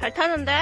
잘 타는데?